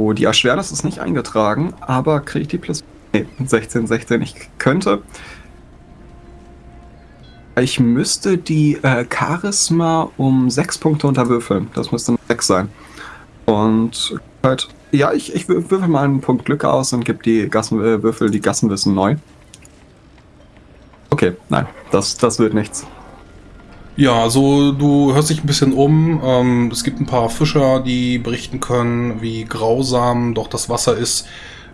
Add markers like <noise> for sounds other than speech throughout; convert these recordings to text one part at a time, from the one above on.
So, die Erschwernis ist nicht eingetragen, aber kriege ich die plus... Nee, 16, 16. Ich könnte... Ich müsste die äh, Charisma um 6 Punkte unterwürfeln. Das müsste 6 sein. Und halt, ja, ich, ich würfel mal einen Punkt Glück aus und gebe die Gassenwürfel, äh, die Gassenwissen neu. Okay, nein, das, das wird nichts. Ja, also du hörst dich ein bisschen um. Ähm, es gibt ein paar Fischer, die berichten können, wie grausam doch das Wasser ist.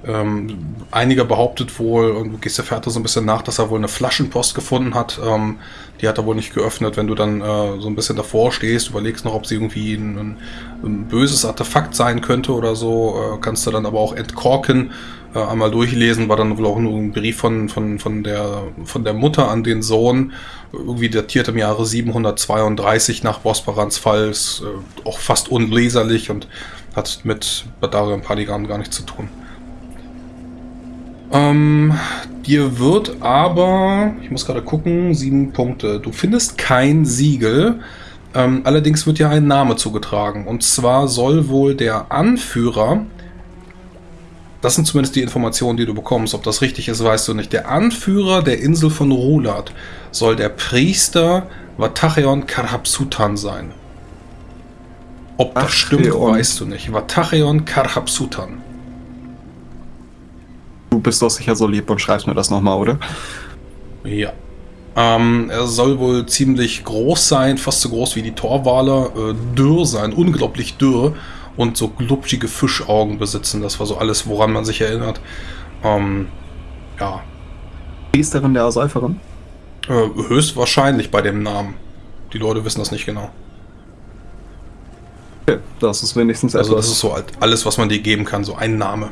Ähm, einiger behauptet wohl, und du gehst der Fährte so ein bisschen nach, dass er wohl eine Flaschenpost gefunden hat. Ähm, die hat er wohl nicht geöffnet. Wenn du dann äh, so ein bisschen davor stehst, überlegst noch, ob sie irgendwie ein, ein, böses Artefakt sein könnte oder so, äh, kannst du dann aber auch entkorken, äh, einmal durchlesen. War dann wohl auch nur ein Brief von, von, von, der, von der Mutter an den Sohn, irgendwie datiert im Jahre 732 nach Bosparans Fall, ist äh, auch fast unleserlich und hat mit Badarian Paligan gar nichts zu tun. Ähm, dir wird aber, ich muss gerade gucken, sieben Punkte. Du findest kein Siegel. Ähm, allerdings wird ja ein Name zugetragen. Und zwar soll wohl der Anführer, das sind zumindest die Informationen, die du bekommst, ob das richtig ist, weißt du nicht. Der Anführer der Insel von Rulat soll der Priester Vatacheon Karhapsutan sein. Ob das Ach, stimmt, weißt du nicht. Vatacheon Karhapsutan. Du bist doch sicher so lieb und schreibst mir das nochmal, oder? Ja. Ähm, er soll wohl ziemlich groß sein, fast so groß wie die Torwale, äh, dürr sein, unglaublich dürr und so glubschige Fischaugen besitzen. Das war so alles, woran man sich erinnert. Ähm, ja. Priesterin der Säuferin? Äh, höchstwahrscheinlich bei dem Namen. Die Leute wissen das nicht genau. Okay, das ist wenigstens etwas. Also das ist so alles, was man dir geben kann, so ein Name.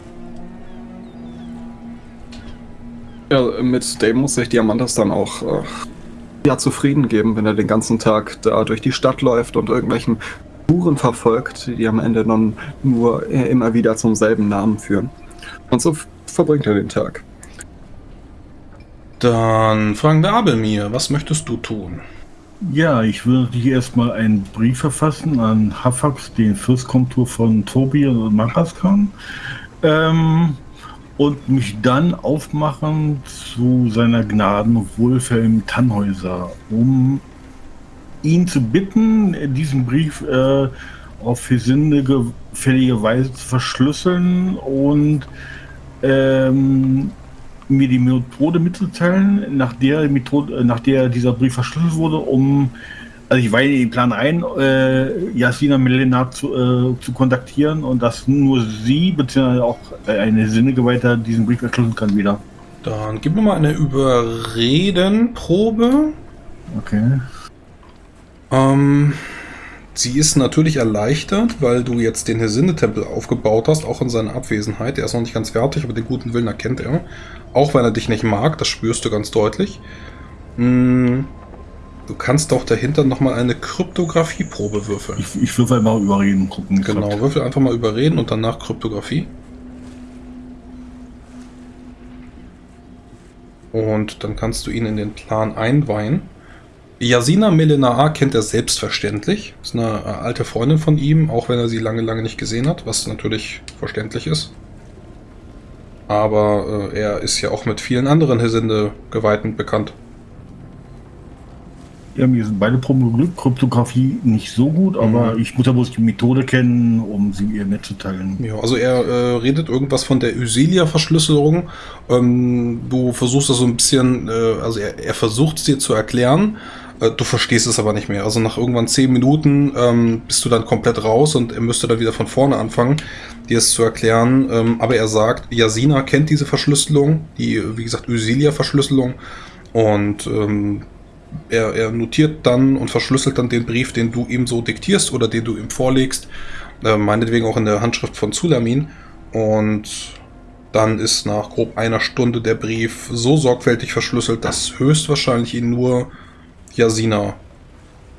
Ja, mit dem muss sich Diamantas dann auch äh, ja, zufrieden geben, wenn er den ganzen Tag da durch die Stadt läuft und irgendwelchen Spuren verfolgt, die am Ende dann nur äh, immer wieder zum selben Namen führen. Und so verbringt er den Tag. Dann fragen wir Abelmir, was möchtest du tun? Ja, ich würde hier erstmal einen Brief verfassen an Hafax, den Fürstkomtur von Tobi und Maraskan. Ähm, und mich dann aufmachen zu seiner Gnaden Wohlfahrt im Tannhäuser, um ihn zu bitten, diesen Brief äh, auf gefällige Weise zu verschlüsseln und ähm, mir die Methode mitzuteilen, nach der, Methode, nach der dieser Brief verschlüsselt wurde, um also ich weihe den Plan ein, äh, Jasina Melena zu, äh, zu kontaktieren und dass nur sie, beziehungsweise auch eine Sinnegeweihte diesen Brief erschließen kann wieder. Dann gib mir mal eine Überredenprobe. Okay. Ähm, sie ist natürlich erleichtert, weil du jetzt den Hesinde-Tempel aufgebaut hast, auch in seiner Abwesenheit. Er ist noch nicht ganz fertig, aber den guten Willen erkennt er. Auch wenn er dich nicht mag, das spürst du ganz deutlich. Hm. Du kannst doch dahinter nochmal eine Kryptographieprobe würfeln. Ich, ich würfel mal überreden gucken. Genau, grad. würfel einfach mal überreden und danach Kryptographie. Und dann kannst du ihn in den Plan einweihen. Yasina Melenaa kennt er selbstverständlich. Ist eine äh, alte Freundin von ihm, auch wenn er sie lange, lange nicht gesehen hat, was natürlich verständlich ist. Aber äh, er ist ja auch mit vielen anderen Hesinde-Geweihten bekannt. Ja, mir sind beide. Kryptographie nicht so gut, aber mhm. ich muss ja bloß die Methode kennen, um sie ihr mitzuteilen. Ja, also er äh, redet irgendwas von der Ysilia-Verschlüsselung. Ähm, du versuchst das so ein bisschen, äh, also er, er versucht es dir zu erklären. Äh, du verstehst es aber nicht mehr. Also nach irgendwann zehn Minuten ähm, bist du dann komplett raus und er müsste dann wieder von vorne anfangen, dir es zu erklären. Ähm, aber er sagt, Yasina kennt diese Verschlüsselung, die, wie gesagt, Ysilia-Verschlüsselung. Und ähm, er, er, notiert dann und verschlüsselt dann den Brief, den du ihm so diktierst oder den du ihm vorlegst. Äh, meinetwegen auch in der Handschrift von Zulamin. Und dann ist nach grob einer Stunde der Brief so sorgfältig verschlüsselt, dass höchstwahrscheinlich ihn nur Yasina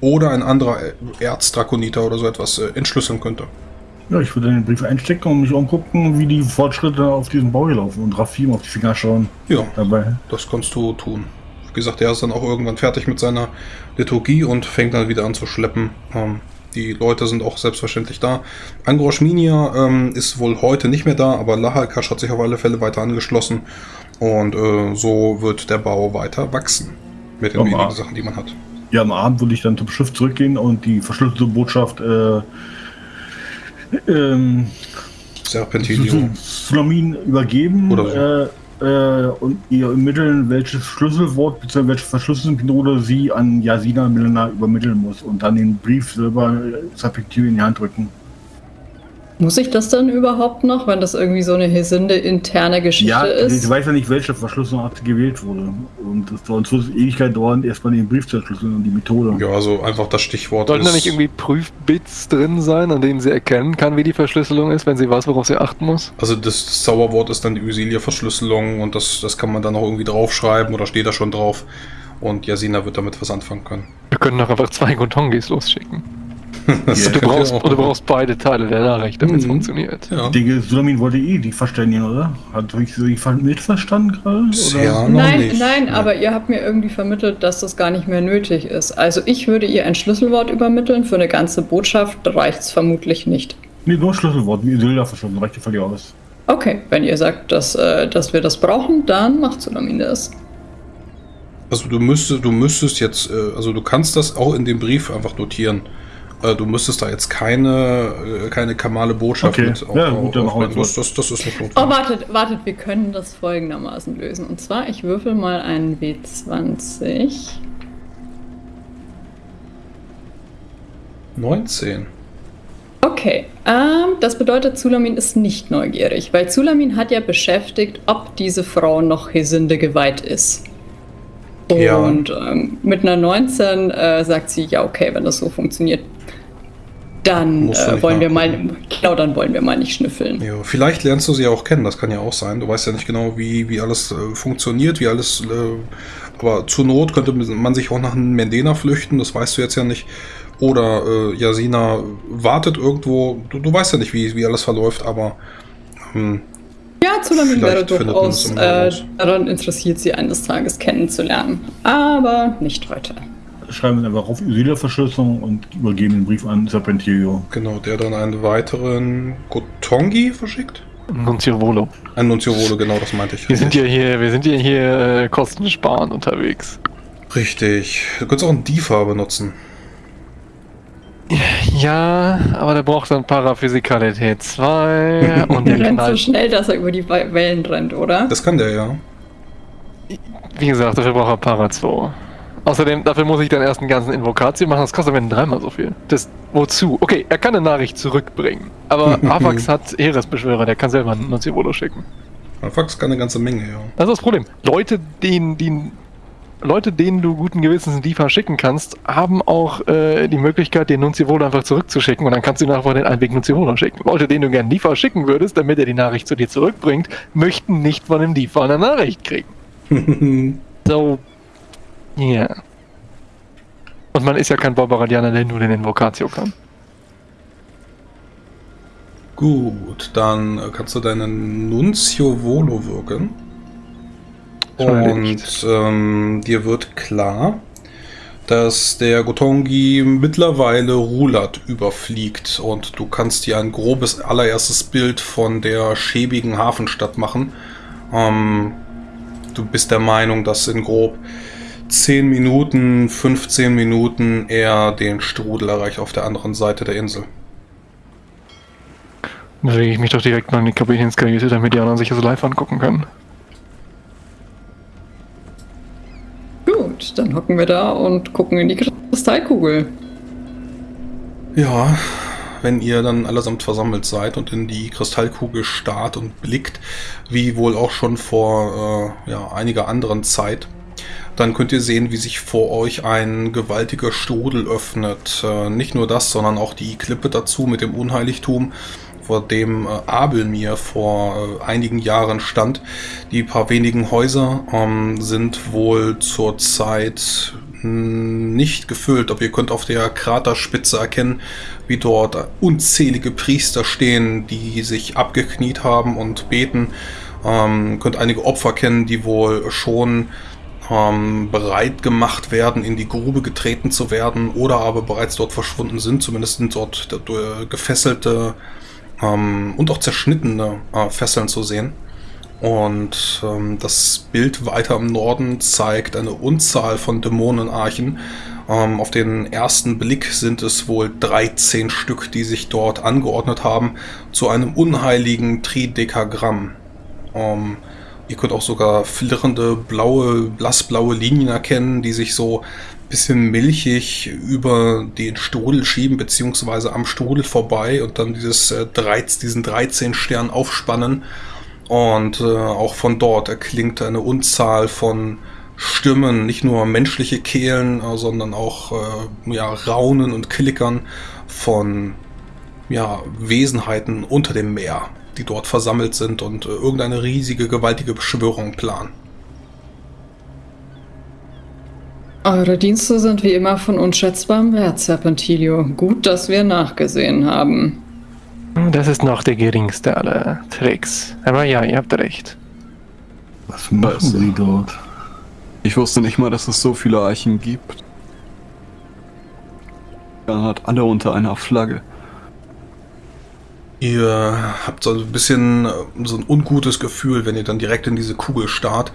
oder ein anderer Erzdrakoniter oder so etwas äh, entschlüsseln könnte. Ja, ich würde den Brief einstecken und mich umgucken, wie die Fortschritte auf diesem Bau hier laufen und Rafim auf die Finger schauen. Ja, dabei. das kannst du tun gesagt, er ist dann auch irgendwann fertig mit seiner Liturgie und fängt dann wieder an zu schleppen. Ähm, die Leute sind auch selbstverständlich da. Angrosch Minia ähm, ist wohl heute nicht mehr da, aber Lahalkash hat sich auf alle Fälle weiter angeschlossen. Und äh, so wird der Bau weiter wachsen. Mit den wenigen Sachen, die man hat. Ja, am Abend würde ich dann zum Schiff zurückgehen und die verschlüsselte Botschaft äh, ähm, Serpentilio. Sulamin übergeben. Oder so. Äh, äh, und ihr ermitteln, welches Schlüsselwort bzw. welche Verschlüsselungsmethode sie an Yasina Milena übermitteln muss und dann den Brief selber Sapektiv in die Hand drücken. Muss ich das dann überhaupt noch, wenn das irgendwie so eine Hesinde interne Geschichte ja, ist? ich weiß ja nicht, welche Verschlüsselungsart gewählt wurde. Und das soll uns Ewigkeit dauern, erstmal den Brief zu entschlüsseln und die Methode. Ja, also einfach das Stichwort Sollten da nicht irgendwie Prüfbits drin sein, an denen sie erkennen kann, wie die Verschlüsselung ist, wenn sie weiß, worauf sie achten muss? Also das, das Zauberwort ist dann die Usilia-Verschlüsselung und das, das kann man dann auch irgendwie draufschreiben oder steht da schon drauf. Und Jasina wird damit was anfangen können. Wir können doch einfach zwei Gotongis losschicken. <laughs> Ja, Du brauchst, auch du brauchst beide Teile der Nachricht, damit es Mhm. funktioniert. Ja. Ich denke, Sulamin wollte eh die verständigen, oder? Hat sie mitverstanden gerade? Noch nein, nicht. nein, aber ihr habt mir irgendwie vermittelt, dass das gar nicht mehr nötig ist. Also ich würde ihr ein Schlüsselwort übermitteln, für eine ganze Botschaft reicht es vermutlich nicht. Nee, nur Schlüsselwort, wie Isilda verstanden, reicht ja völlig aus. Okay, wenn ihr sagt, dass, äh, dass wir das brauchen, dann macht Sulamin das. Also du müsstest, du müsstest jetzt, äh, also du kannst das auch in dem Brief einfach notieren. Äh, Du müsstest da jetzt keine, äh, keine kamale Botschaft Okay. mit Ja, gut, dann machen wir aufbringen. das, das. das, ist nicht Oh, notwendig. wartet, wartet, wir können das folgendermaßen lösen. Und zwar, ich würfel mal einen W20. 19. Okay, ähm, das bedeutet, Zulamin ist nicht neugierig, weil Zulamin hat ja beschäftigt, ob diese Frau noch Hesinde geweiht ist. Ja. Und ähm, mit einer 19 äh, sagt sie, ja, okay, wenn das so funktioniert, dann äh, wollen wir mal, genau, dann wollen wir mal nicht schnüffeln. Ja, vielleicht lernst du sie ja auch kennen, das kann ja auch sein. Du weißt ja nicht genau, wie, wie alles äh, funktioniert, wie alles. Äh, aber zur Not könnte man sich auch nach einem Mendena flüchten, das weißt du jetzt ja nicht. Oder äh, Yasina wartet irgendwo. Du, du weißt ja nicht, wie, wie alles verläuft, aber. Ähm, Ja, Zulamin wäre durchaus äh, daran interessiert, sie eines Tages kennenzulernen. Aber nicht heute. Schreiben wir einfach auf Isilda-Verschlüsselung und übergeben den Brief an Serpentilio. genau, der dann einen weiteren Gotongi verschickt. Nunzio Volo. Ein Nunziovolo, genau, das meinte ich. Wir sind ja hier, wir sind ja hier äh, kostensparend unterwegs. Richtig. Du könntest auch einen DIFA benutzen. Ja, aber der braucht dann Paraphysikalität 2 <laughs> und Der der rennt so schnell, dass er über die We- Wellen rennt, oder? Das kann der ja. Wie gesagt, dafür braucht er Para 2. Außerdem, dafür muss ich dann erst einen ganzen Invokatio machen, das kostet mir dreimal so viel. Das, wozu? Okay, er kann eine Nachricht zurückbringen. Aber <laughs> Avax hat Heeresbeschwörer, der kann selber einen Nunzivolo schicken. Fax kann eine ganze Menge, ja. Das ist das Problem. Leute, denen, denen, Leute, denen du guten Gewissens einen DIFA schicken kannst, haben auch äh, die Möglichkeit, den Nunzivolo einfach zurückzuschicken und dann kannst du nachher den Einweg Nunzivolo schicken. Leute, denen du gerne DIFA schicken würdest, damit er die Nachricht zu dir zurückbringt, möchten nicht von dem DIFA eine Nachricht kriegen. <laughs> So, ja. Und man ist ja kein Barbaradianer, der nur den Invocatio kann. Gut, dann äh, kannst du deinen Nunzio Volo wirken. Und ähm, dir wird klar, dass der Gotongi mittlerweile Rulat überfliegt und du kannst dir ein grobes allererstes Bild von der schäbigen Hafenstadt machen. Ähm, du bist der Meinung, dass in grob 10 Minuten, 15 Minuten er den Strudel erreicht auf der anderen Seite der Insel. Dann bewege ich mich doch direkt mal in die Kapitänskajüte, damit die anderen sich das live angucken können. Dann hocken wir da und gucken in die Kristallkugel. Ja, wenn ihr dann allesamt versammelt seid und in die Kristallkugel starrt und blickt, wie wohl auch schon vor äh, ja, einiger anderen Zeit, dann könnt ihr sehen, wie sich vor euch ein gewaltiger Strudel öffnet. Äh, nicht nur das, sondern auch die Klippe dazu mit dem Unheiligtum, vor dem äh, Abel mir vor äh, einigen Jahren stand. Die paar wenigen Häuser ähm, sind wohl zurzeit mh, nicht gefüllt, aber ihr könnt auf der Kraterspitze erkennen, wie dort unzählige Priester stehen, die sich abgekniet haben und beten. Ähm, könnt einige Opfer kennen, die wohl schon ähm, bereit gemacht werden, in die Grube getreten zu werden oder aber bereits dort verschwunden sind. Zumindest sind dort äh, gefesselte ähm, und auch zerschnittene äh, Fesseln zu sehen. Und ähm, das Bild weiter im Norden zeigt eine Unzahl von Dämonenarchen. Ähm, auf den ersten Blick sind es wohl 13 Stück, die sich dort angeordnet haben zu einem unheiligen Tridekagramm. Ähm, ihr könnt auch sogar flirrende, blaue, blassblaue Linien erkennen, die sich so ein bisschen milchig über den Strudel schieben, beziehungsweise am Strudel vorbei und dann dieses, äh, 13, diesen 13 Stern aufspannen. Und äh, auch von dort erklingt eine Unzahl von Stimmen, nicht nur menschliche Kehlen, äh, sondern auch äh, ja, Raunen und Klickern von ja, Wesenheiten unter dem Meer, die dort versammelt sind und äh, irgendeine riesige, gewaltige Beschwörung planen. Eure Dienste sind wie immer von unschätzbarem Wert, Serpentilio. Gut, dass wir nachgesehen haben. Das ist noch der geringste aller Tricks. Aber ja, ihr habt recht. Was machen. Sie dort? Ich wusste nicht mal, dass es so viele Eichen gibt. Dann hat alle unter einer Flagge. Ihr habt so ein bisschen äh, so ein ungutes Gefühl, wenn ihr dann direkt in diese Kugel starrt.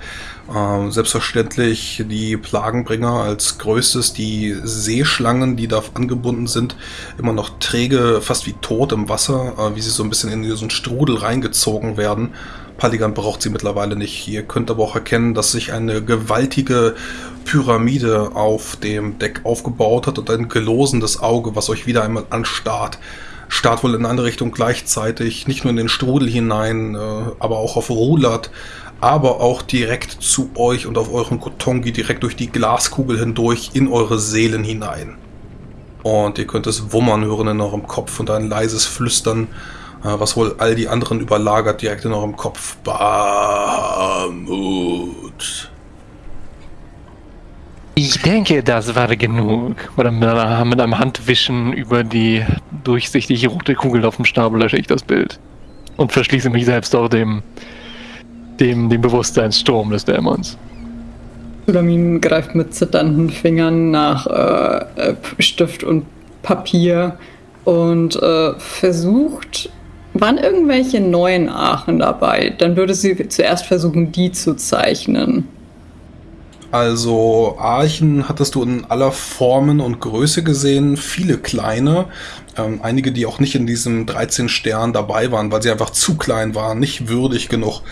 Ähm, selbstverständlich die Plagenbringer als größtes, die Seeschlangen, die da angebunden sind, immer noch träge, fast wie tot im Wasser, äh, wie sie so ein bisschen in diesen Strudel reingezogen werden. Paligan braucht sie mittlerweile nicht. Ihr könnt aber auch erkennen, dass sich eine gewaltige Pyramide auf dem Deck aufgebaut hat und ein gelosendes Auge, was euch wieder einmal anstarrt. Starrt wohl in eine andere Richtung gleichzeitig, nicht nur in den Strudel hinein, äh, aber auch auf Rulat, aber auch direkt zu euch und auf euren Kotongi, direkt durch die Glaskugel hindurch in eure Seelen hinein. Und ihr könnt es wummern hören in eurem Kopf und ein leises Flüstern, äh, was wohl all die anderen überlagert, direkt in eurem Kopf. Bahamut. Ich denke, das war genug. Oder mit einem Handwischen über die durchsichtige rote Kugel auf dem Stab lösche ich das Bild. Und verschließe mich selbst auch dem, dem, dem Bewusstseinssturm des Dämons. Sulamin greift mit zitternden Fingern nach äh, äh, Stift und Papier und äh, versucht. Waren irgendwelche neuen Aachen dabei? Dann würde sie zuerst versuchen, die zu zeichnen. Also Archen hattest du in aller Formen und Größe gesehen, viele kleine, ähm, einige, die auch nicht in diesem 13 Stern dabei waren, weil sie einfach zu klein waren, nicht würdig genug.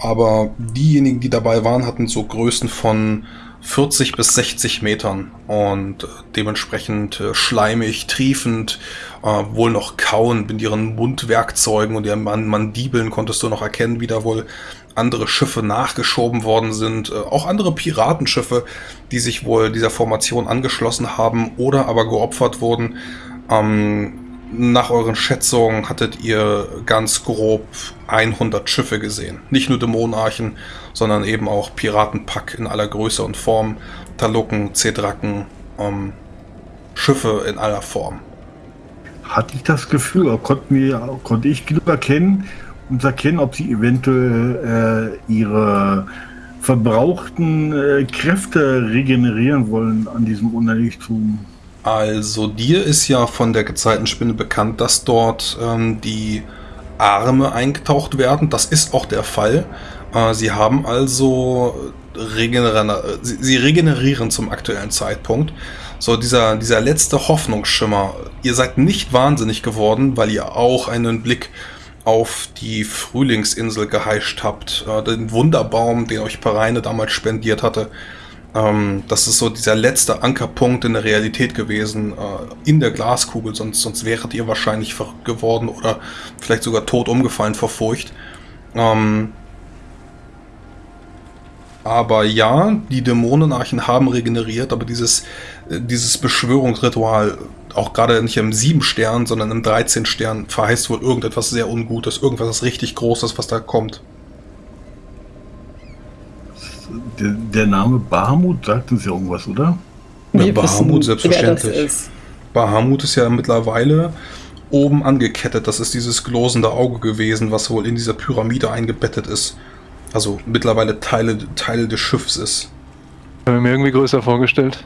Aber diejenigen, die dabei waren, hatten so Größen von 40 bis 60 Metern und äh, dementsprechend äh, schleimig, triefend, äh, wohl noch kauen mit ihren Mundwerkzeugen und ihren Man Mandibeln konntest du noch erkennen, wie da wohl andere Schiffe nachgeschoben worden sind, äh, auch andere Piratenschiffe, die sich wohl dieser Formation angeschlossen haben oder aber geopfert wurden. Ähm, nach euren Schätzungen hattet ihr ganz grob 100 Schiffe gesehen. Nicht nur Dämonenarchen, sondern eben auch Piratenpack in aller Größe und Form, Talucken, Zedracken, ähm, Schiffe in aller Form. Hatte ich das Gefühl, konnten wir, konnte ich genug erkennen, um zu erkennen, ob sie eventuell äh, ihre verbrauchten äh, Kräfte regenerieren wollen an diesem Unheiligtum? Also dir ist ja von der Gezeitenspinne bekannt, dass dort ähm, die Arme eingetaucht werden. Das ist auch der Fall. Äh, sie haben also regenerieren, sie, regenerieren zum aktuellen Zeitpunkt. So dieser, dieser letzte Hoffnungsschimmer. Ihr seid nicht wahnsinnig geworden, weil ihr auch einen Blick auf die Frühlingsinsel geheischt habt. Äh, den Wunderbaum, den euch Pereine damals spendiert hatte. Ähm, das ist so dieser letzte Ankerpunkt in der Realität gewesen, äh, in der Glaskugel, sonst, sonst wäret ihr wahrscheinlich verrückt geworden oder vielleicht sogar tot umgefallen vor Furcht. Ähm, aber ja, die Dämonenarchen haben regeneriert, aber dieses, äh, dieses Beschwörungsritual, auch gerade nicht im 7 Stern, sondern im 13 Stern, verheißt wohl irgendetwas sehr Ungutes, irgendwas richtig Großes, was da kommt. Der, der Name Bahamut sagt uns ja irgendwas, oder? Ja, Bahamut, selbstverständlich. Ist. Bahamut ist ja mittlerweile oben angekettet. Das ist dieses glosende Auge gewesen, was wohl in dieser Pyramide eingebettet ist. Also mittlerweile Teile, Teil des Schiffs ist. Habe mir irgendwie größer vorgestellt.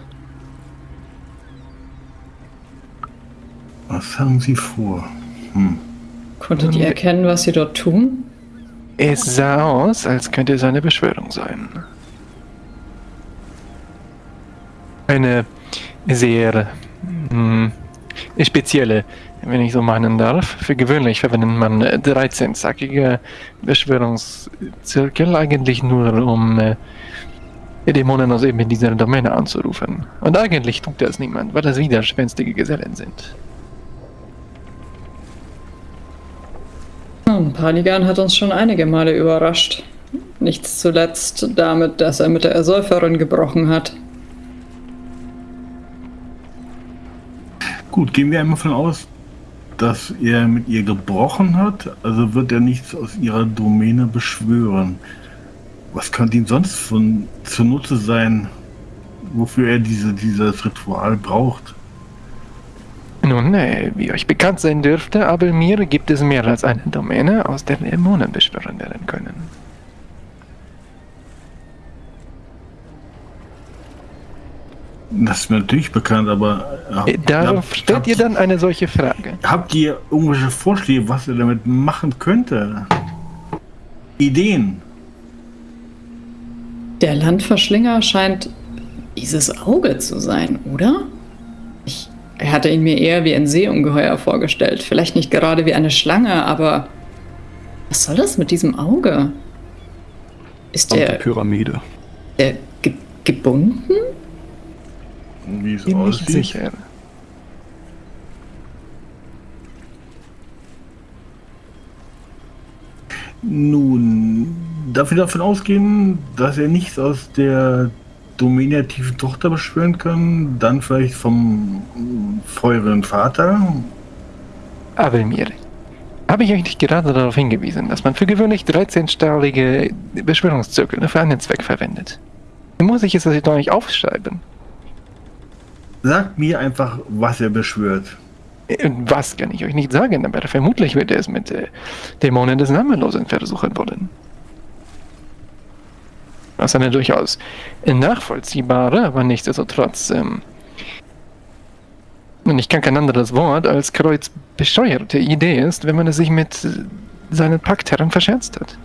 Was haben Sie vor? Hm. Konntet ihr erkennen, was sie dort tun? Es sah aus, als könnte es eine Beschwörung sein. Eine sehr hm, spezielle, wenn ich so meinen darf. Für gewöhnlich verwendet man 13-zackige Beschwörungszirkel eigentlich nur, um äh, Dämonen aus eben dieser Domäne anzurufen. Und eigentlich tut das niemand, weil das widerspenstige Gesellen sind. Nun, Paligan hat uns schon einige Male überrascht. Nichts zuletzt damit, dass er mit der Ersäuferin gebrochen hat. Gut, gehen wir einmal von aus, dass er mit ihr gebrochen hat, also wird er nichts aus ihrer Domäne beschwören. Was könnte ihm sonst von zunutze sein, wofür er diese, dieses Ritual braucht? Nun, äh, wie euch bekannt sein dürfte, aber mir gibt es mehr als eine Domäne, aus der Dämonen beschwören werden können. Das ist mir natürlich bekannt, aber Äh, ja, Darauf habt- stellt ihr dann eine solche Frage. Habt ihr irgendwelche Vorschläge, was er damit machen könnte? Ideen? Der Landverschlinger scheint dieses Auge zu sein, oder? Ich er hatte ihn mir eher wie ein Seeungeheuer vorgestellt. Vielleicht nicht gerade wie eine Schlange, aber was soll das mit diesem Auge? Ist der, Pyramide. der ge gebunden? Wie es Bin nicht aussieht? sicher. Nun, darf ich davon ausgehen, dass er nichts aus der tiefen Tochter beschwören kann? Dann vielleicht vom feuren Vater? Aber mir habe ich euch nicht gerade darauf hingewiesen, dass man für gewöhnlich 13-stahlige Beschwörungszirkel für einen Zweck verwendet. Muss ich es das doch nicht aufschreiben? Sagt mir einfach, was er beschwört. Äh, Was kann ich euch nicht sagen, aber vermutlich wird er es mit äh, Dämonen des Namenlosen versuchen wollen. Was eine durchaus nachvollziehbare, aber nichtsdestotrotz, ähm, und ich kann kein anderes Wort als kreuzbescheuerte Idee ist, wenn man es sich mit äh, seinen Paktherren verscherzt hat.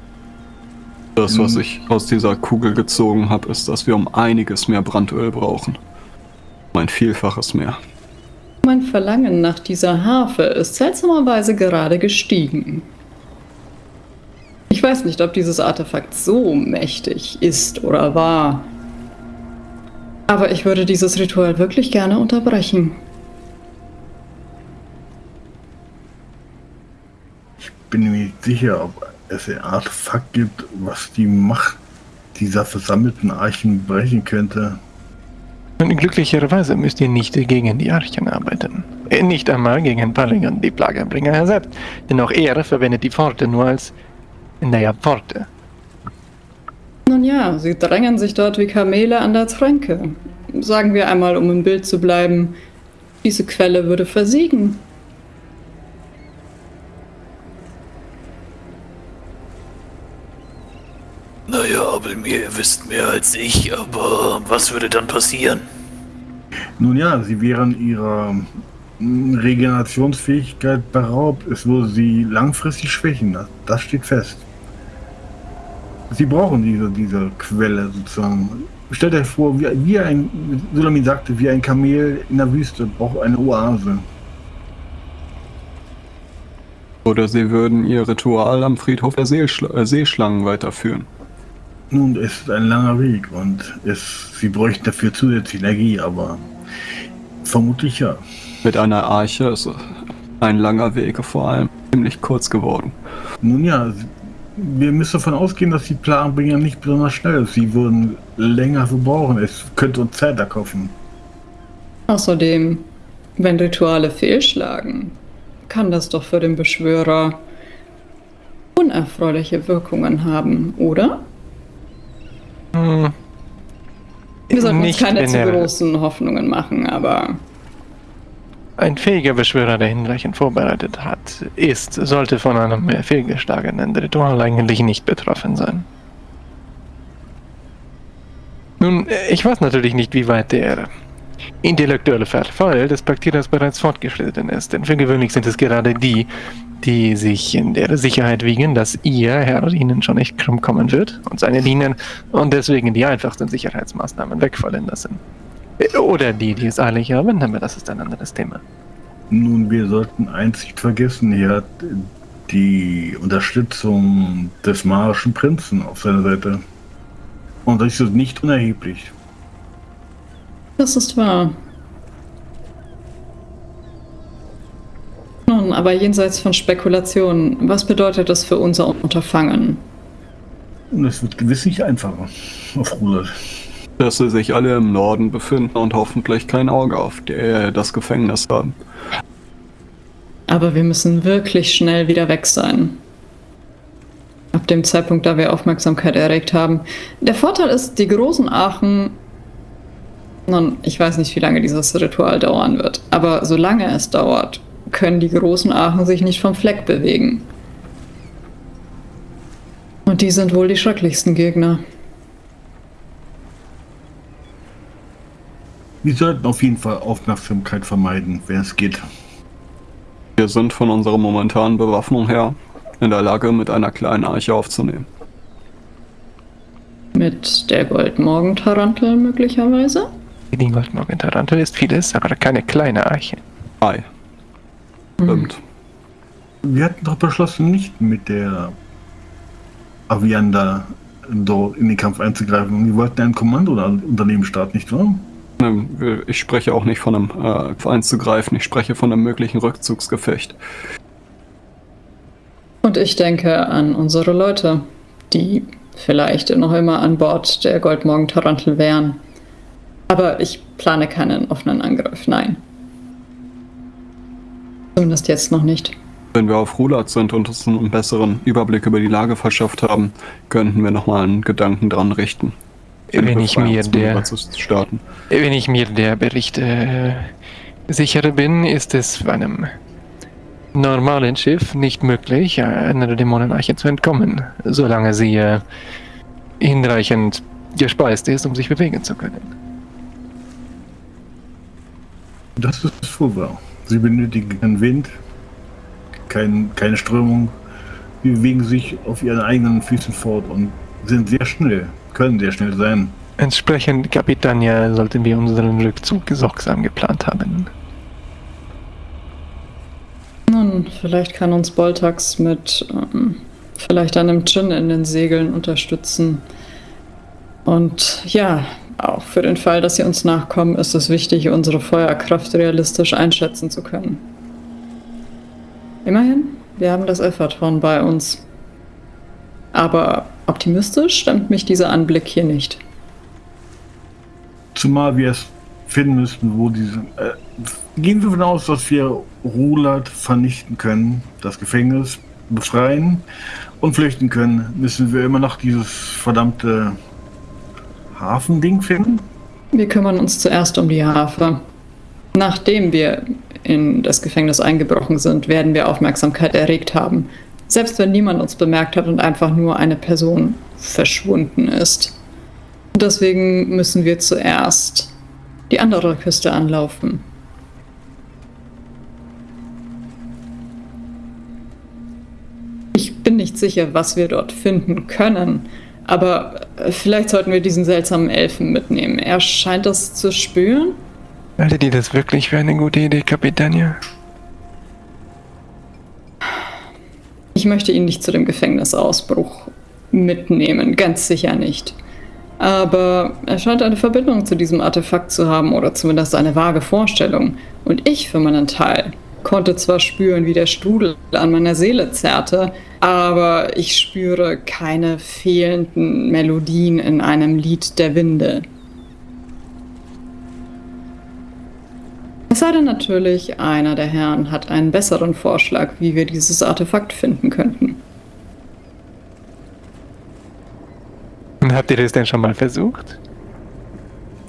Das, was Mhm. ich aus dieser Kugel gezogen habe, ist, dass wir um einiges mehr Brandöl brauchen. Um ein Vielfaches mehr. Mein Verlangen nach dieser Harfe ist seltsamerweise gerade gestiegen. Ich weiß nicht, ob dieses Artefakt so mächtig ist oder war. Aber ich würde dieses Ritual wirklich gerne unterbrechen. Bin mir nicht sicher, ob es ein Artefakt gibt, was die Macht dieser versammelten Archen brechen könnte. Und glücklicherweise müsst ihr nicht gegen die Archen arbeiten. Äh, Nicht einmal gegen Paligan, die Plagenbringer er selbst. Denn auch er verwendet die Pforte nur als, naja, Pforte. Nun ja, sie drängen sich dort wie Kamele an der Tränke. Sagen wir einmal, um im Bild zu bleiben, diese Quelle würde versiegen. Naja, aber mir, ihr wisst mehr als ich, aber was würde dann passieren? Nun ja, sie wären ihrer Regenerationsfähigkeit beraubt. Es würde sie langfristig schwächen. Das, das steht fest. Sie brauchen diese, diese Quelle sozusagen. Stellt euch vor, wie, wie ein, Sulamin sagte, wie ein Kamel in der Wüste braucht eine Oase. Oder sie würden ihr Ritual am Friedhof der Seeschl äh, Seeschlangen weiterführen. Nun, es ist ein langer Weg und es, sie bräuchten dafür zusätzliche Energie, aber vermutlich ja. Mit einer Arche ist ein langer Weg vor allem ziemlich kurz geworden. Nun ja, wir müssen davon ausgehen, dass die Planbringer nicht besonders schnell ist. Sie würden länger verbrauchen. Es könnte uns Zeit erkaufen. Außerdem, wenn Rituale fehlschlagen, kann das doch für den Beschwörer unerfreuliche Wirkungen haben, oder? Hm, Wir sollten uns keine zu großen Hoffnungen machen, aber Ein fähiger Beschwörer, der hinreichend vorbereitet hat, ist, sollte von einem fehlgeschlagenen Ritual eigentlich nicht betroffen sein. Nun, ich weiß natürlich nicht, wie weit der intellektuelle Verfall des Praktierers bereits fortgeschritten ist, denn für gewöhnlich sind es gerade die, die sich in der Sicherheit wiegen, dass ihr Herr ihnen schon nicht krumm kommen wird und seine dienen und deswegen die einfachsten Sicherheitsmaßnahmen wegfallen lassen. Oder die, die es eilig haben, aber das ist ein anderes Thema. Nun, wir sollten eins nicht vergessen, er hat die Unterstützung des marischen Prinzen auf seiner Seite. Und das ist nicht unerheblich. Das ist wahr. Nun, aber jenseits von Spekulationen, was bedeutet das für unser Unterfangen? Es wird gewiss nicht einfacher auf Ruder. Dass sie sich alle im Norden befinden und hoffentlich kein Auge auf der, das Gefängnis haben. Aber wir müssen wirklich schnell wieder weg sein. Ab dem Zeitpunkt, da wir Aufmerksamkeit erregt haben. Der Vorteil ist, die großen Aachen. Nun, ich weiß nicht, wie lange dieses Ritual dauern wird, aber solange es dauert, können die großen Aachen sich nicht vom Fleck bewegen. Und die sind wohl die schrecklichsten Gegner. Wir sollten auf jeden Fall Aufmerksamkeit vermeiden, wenn es geht. Wir sind von unserer momentanen Bewaffnung her in der Lage, mit einer kleinen Arche aufzunehmen. Mit der Goldmorgen-Tarantel möglicherweise? Die Goldmorgen Tarantel ist vieles, aber keine kleine Eiche. Ei. Stimmt. Wir hatten doch beschlossen, nicht mit der Avianda dort in den Kampf einzugreifen. Wir wollten ein Kommandounternehmen starten, nicht wahr? Ähm, Ich spreche auch nicht von einem äh, einzugreifen, ich spreche von einem möglichen Rückzugsgefecht. Und ich denke an unsere Leute, die vielleicht noch immer an Bord der Goldmorgen Tarantel wären. Aber ich plane keinen offenen Angriff, nein. Zumindest jetzt noch nicht. Wenn wir auf Rulat sind und uns einen besseren Überblick über die Lage verschafft haben, könnten wir nochmal einen Gedanken dran richten. Wenn ich mir der, zu starten. wenn ich mir der Berichte äh, sicher bin, ist es bei einem normalen Schiff nicht möglich, einer Dämonenarche zu entkommen, solange sie äh, hinreichend gespeist ist, um sich bewegen zu können. Das ist wohl wahr. Sie benötigen keinen Wind, kein, keine Strömung. Sie bewegen sich auf ihren eigenen Füßen fort und sind sehr schnell, können sehr schnell sein. Entsprechend, Kapitania, sollten wir unseren Rückzug sorgsam geplant haben. Nun, vielleicht kann uns Boltax mit ähm, vielleicht einem Gin in den Segeln unterstützen. Und ja, auch für den Fall, dass sie uns nachkommen, ist es wichtig, unsere Feuerkraft realistisch einschätzen zu können. Immerhin, wir haben das Elferthorn bei uns. Aber optimistisch stimmt mich dieser Anblick hier nicht. Zumal wir es finden müssten, wo diese. Äh, gehen wir davon aus, dass wir Rulat vernichten können, das Gefängnis befreien und flüchten können, müssen wir immer noch dieses verdammte Hafending finden. Wir kümmern uns zuerst um die Harfe. Nachdem wir in das Gefängnis eingebrochen sind, werden wir Aufmerksamkeit erregt haben. Selbst wenn niemand uns bemerkt hat und einfach nur eine Person verschwunden ist. Deswegen müssen wir zuerst die andere Küste anlaufen. Ich bin nicht sicher, was wir dort finden können, aber vielleicht sollten wir diesen seltsamen Elfen mitnehmen. Er scheint das zu spüren. Haltet ihr das wirklich für eine gute Idee, Kapitania? Ich möchte ihn nicht zu dem Gefängnisausbruch mitnehmen, ganz sicher nicht. Aber er scheint eine Verbindung zu diesem Artefakt zu haben oder zumindest eine vage Vorstellung. Und ich für meinen Teil konnte zwar spüren, wie der Strudel an meiner Seele zerrte, aber ich spüre keine fehlenden Melodien in einem Lied der Winde. Es sei denn natürlich, einer der Herren hat einen besseren Vorschlag, wie wir dieses Artefakt finden könnten. Und habt ihr das denn schon mal versucht?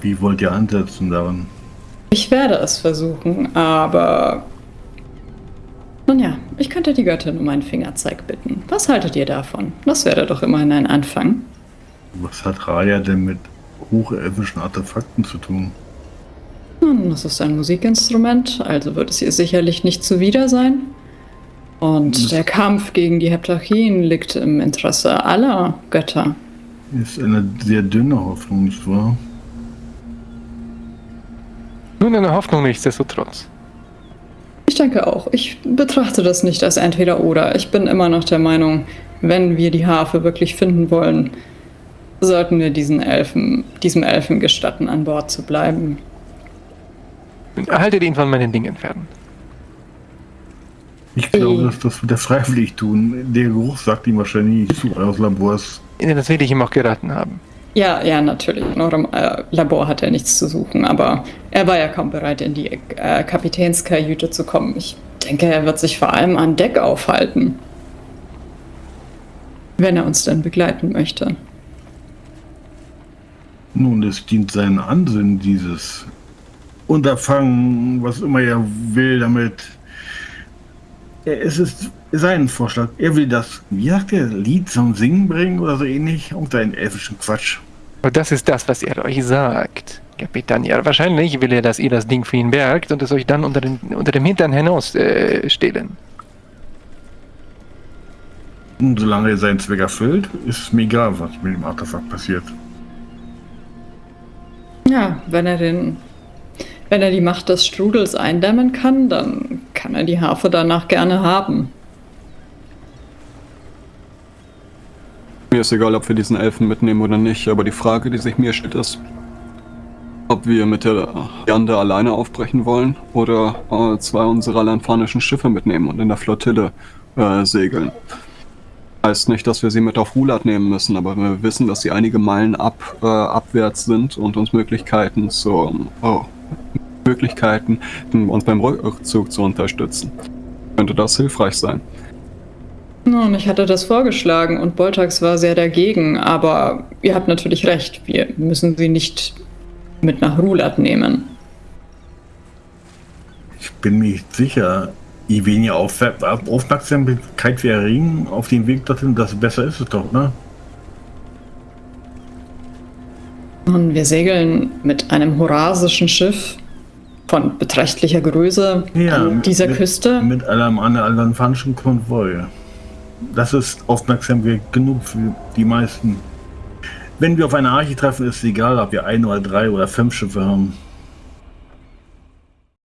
Wie wollt ihr ansetzen daran? Ich werde es versuchen, aber. Nun ja, ich könnte die Göttin um einen Fingerzeig bitten. Was haltet ihr davon? Das wäre doch immerhin ein Anfang. Was hat Raya denn mit hochelfischen Artefakten zu tun? Nun, das ist ein Musikinstrument, also wird es ihr sicherlich nicht zuwider sein. Und der Kampf gegen die Heptarchien liegt im Interesse aller Götter. Ist eine sehr dünne Hoffnung, nicht wahr? Nun eine Hoffnung nichtsdestotrotz. Ich denke auch. Ich betrachte das nicht als entweder oder. Ich bin immer noch der Meinung, wenn wir die Harfe wirklich finden wollen, sollten wir diesen Elfen, diesem Elfen gestatten, an Bord zu bleiben. Haltet ihn von meinen Dingen fern. Ich glaube, dass das wird er freiwillig tun. Der Geruch sagt ihm wahrscheinlich zu aus Labors. Das will ich ihm auch geraten haben. Ja, ja, natürlich. In eurem äh, Labor hat er nichts zu suchen, aber er war ja kaum bereit, in die äh, Kapitänskajüte zu kommen. Ich denke, er wird sich vor allem an Deck aufhalten. Wenn er uns denn begleiten möchte. Nun, es dient seinen Ansinnen, dieses Unterfangen, was immer er will, damit. Es ist sein Vorschlag. Er will das, wie sagt er, Lied zum Singen bringen oder so ähnlich. Und einen elfischen Quatsch. Und das ist das, was er euch sagt, Kapitän. Ja, wahrscheinlich will er, dass ihr das Ding für ihn bergt und es euch dann unter, den, unter dem Hintern hinaus äh, stehlen. Und solange er seinen Zweck erfüllt, ist es mir egal, was mit dem Artefakt passiert. Ja, wenn er den. Wenn er die Macht des Strudels eindämmen kann, dann kann er die Harfe danach gerne haben. Mir ist egal, ob wir diesen Elfen mitnehmen oder nicht, aber die Frage, die sich mir stellt, ist, ob wir mit der Jande alleine aufbrechen wollen oder äh, zwei unserer lanfanischen Schiffe mitnehmen und in der Flottille äh, segeln. Heißt nicht, dass wir sie mit auf Rulat nehmen müssen, aber wir wissen, dass sie einige Meilen ab, äh, abwärts sind und uns Möglichkeiten zu, oh, Möglichkeiten, uns beim Rückzug zu unterstützen. Könnte das hilfreich sein? Nun, ich hatte das vorgeschlagen und Boltax war sehr dagegen, aber ihr habt natürlich recht, wir müssen sie nicht mit nach Rulat nehmen. Ich bin mir nicht sicher, je weniger Auf Aufmerksamkeit wir erringen auf dem Weg dorthin, desto besser ist es doch, ne? Und wir segeln mit einem horasischen Schiff von beträchtlicher Größe Ja, an dieser mit, Küste. Mit einem anderen fanischen Konvoi. Das ist Aufmerksamkeit genug für die meisten. Wenn wir auf eine Arche treffen, ist es egal, ob wir ein oder drei oder fünf Schiffe haben.